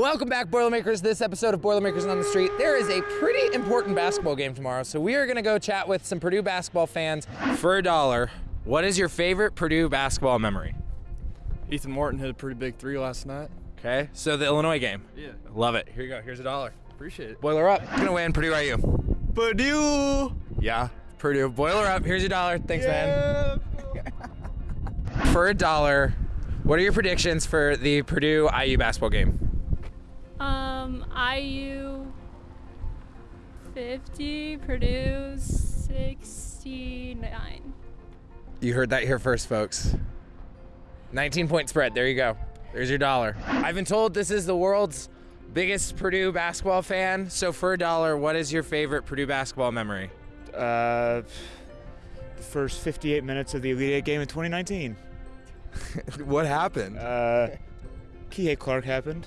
Welcome back, Boilermakers. This episode of Boilermakers on the Street. There is a pretty important basketball game tomorrow, so we are going to go chat with some Purdue basketball fans for a dollar. What is your favorite Purdue basketball memory? Ethan Morton hit a pretty big three last night. Okay, so the Illinois game. Yeah. Love it. Here you go. Here's a dollar. Appreciate it. Boiler up. Gonna win. Purdue IU. Purdue! Yeah, Purdue. Boiler up. Here's your dollar. Thanks, man. For a dollar, what are your predictions for the Purdue IU basketball game? Um, IU 50, Purdue 69. You heard that here first, folks. 19 point spread. There you go. There's your dollar. I've been told this is the world's biggest Purdue basketball fan. So for a dollar, what is your favorite Purdue basketball memory? Uh, the first 58 minutes of the Elite Eight game in 2019. what happened? Uh, Kihei Clark happened.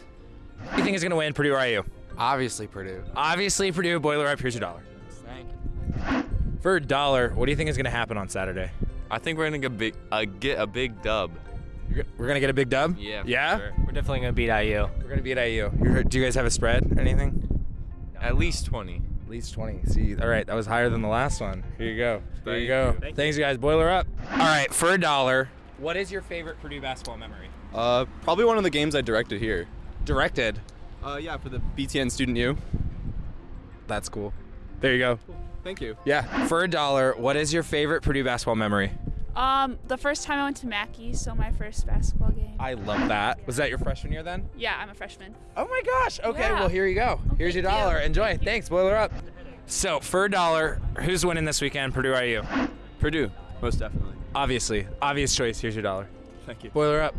Who do you think is going to win, Purdue or IU? Obviously Purdue. Obviously, Purdue. Boiler up. Here's your dollar. Thank you. For a dollar, what do you think is going to happen on Saturday? I think we're gonna get big, uh, get a big dub. You're We're going to get a big dub? Yeah. for Yeah? sure. We're definitely gonna beat IU. We're going to beat IU. You heard, do you guys have a spread or anything? At least twenty. At least 20. See, all right, that was higher than the last one. Here you go. There you Thank go. you. Thanks, guys. Boiler up. All right, for a dollar, what is your favorite Purdue basketball memory? Uh, probably one of the games I directed here. Directed. Uh, yeah, for the BTN Student U. That's cool. There you go. Thank you. Yeah. For a dollar, what is your favorite Purdue basketball memory? Um, the first time I went to Mackey, so my first basketball game. I love that. Was that your freshman year then? yeah, I'm a freshman. Oh my gosh. Okay, Yeah. well, here you go. Here's your thank you. dollar. Enjoy. Thank you. Thanks. Boiler up. So, for a dollar, who's winning this weekend, Purdue or IU? Purdue, most definitely. Obviously. Obvious choice. Here's your dollar. Thank you. Boiler up.